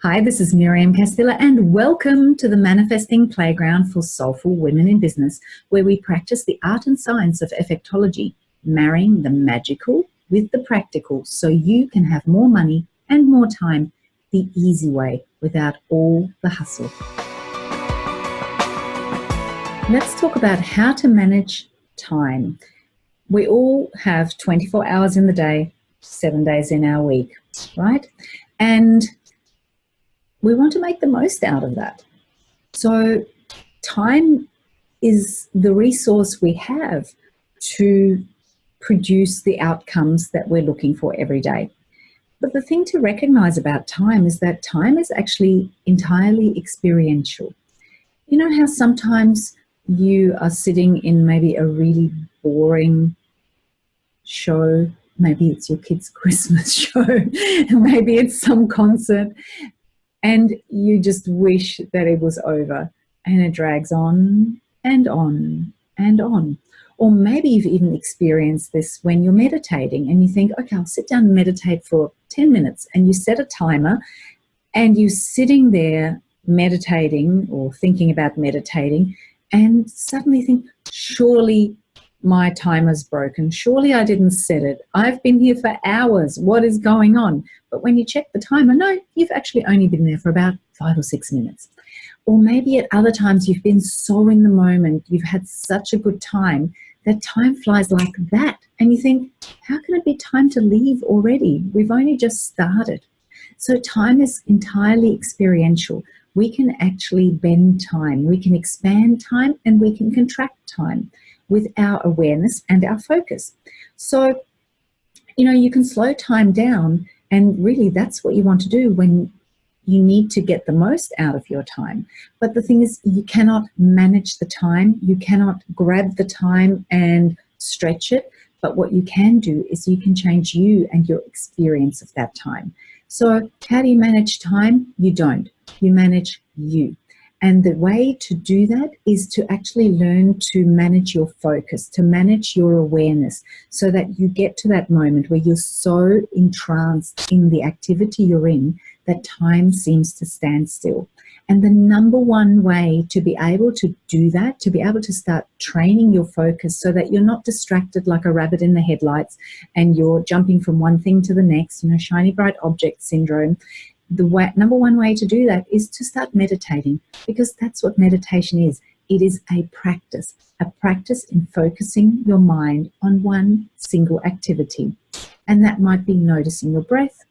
Hi, this is Miriam Castilla, and welcome to the Manifesting Playground for Soulful Women in Business, where we practice the art and science of effectology, marrying the magical with the practical so you can have more money and more time the easy way without all the hustle. Let's talk about how to manage time. We all have 24 hours in the day, seven days in our week, right? And we want to make the most out of that. So time is the resource we have to produce the outcomes that we're looking for every day. But the thing to recognize about time is that time is actually entirely experiential. You know how sometimes you are sitting in maybe a really boring show, maybe it's your kid's Christmas show, maybe it's some concert, and you just wish that it was over and it drags on and on and on. Or maybe you've even experienced this when you're meditating and you think, okay, I'll sit down and meditate for 10 minutes and you set a timer and you're sitting there meditating or thinking about meditating and suddenly think, surely my timer's broken. Surely I didn't set it. I've been here for hours. What is going on? But when you check the timer, no, you've actually only been there for about five or six minutes. Or maybe at other times you've been so in the moment, you've had such a good time that time flies like that. And you think, how can it be time to leave already? We've only just started. So time is entirely experiential. We can actually bend time, we can expand time, and we can contract time with our awareness and our focus. So, you know, you can slow time down and really that's what you want to do when you need to get the most out of your time. But the thing is, you cannot manage the time. You cannot grab the time and stretch it. But what you can do is you can change you and your experience of that time. So how do you manage time? You don't. You manage you. And the way to do that is to actually learn to manage your focus, to manage your awareness so that you get to that moment where you're so entranced in the activity you're in that time seems to stand still. And the number one way to be able to do that, to be able to start training your focus so that you're not distracted like a rabbit in the headlights and you're jumping from one thing to the next, you know, shiny bright object syndrome, the way, number one way to do that is to start meditating because that's what meditation is. It is a practice, a practice in focusing your mind on one single activity. And that might be noticing your breath,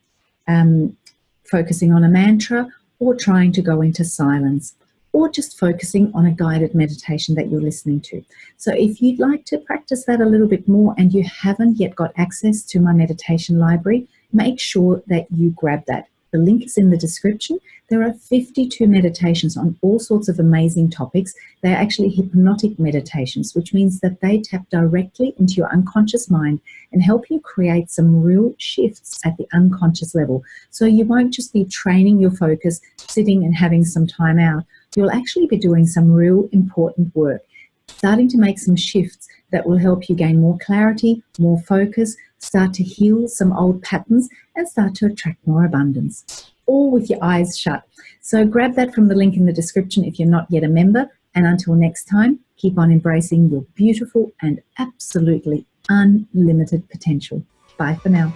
um, focusing on a mantra, or trying to go into silence, or just focusing on a guided meditation that you're listening to. So if you'd like to practice that a little bit more and you haven't yet got access to my meditation library, make sure that you grab that. The link is in the description. There are 52 meditations on all sorts of amazing topics. They're actually hypnotic meditations, which means that they tap directly into your unconscious mind and help you create some real shifts at the unconscious level. So you won't just be training your focus, sitting and having some time out. You'll actually be doing some real important work starting to make some shifts that will help you gain more clarity, more focus, start to heal some old patterns and start to attract more abundance, all with your eyes shut. So grab that from the link in the description if you're not yet a member. And until next time, keep on embracing your beautiful and absolutely unlimited potential. Bye for now.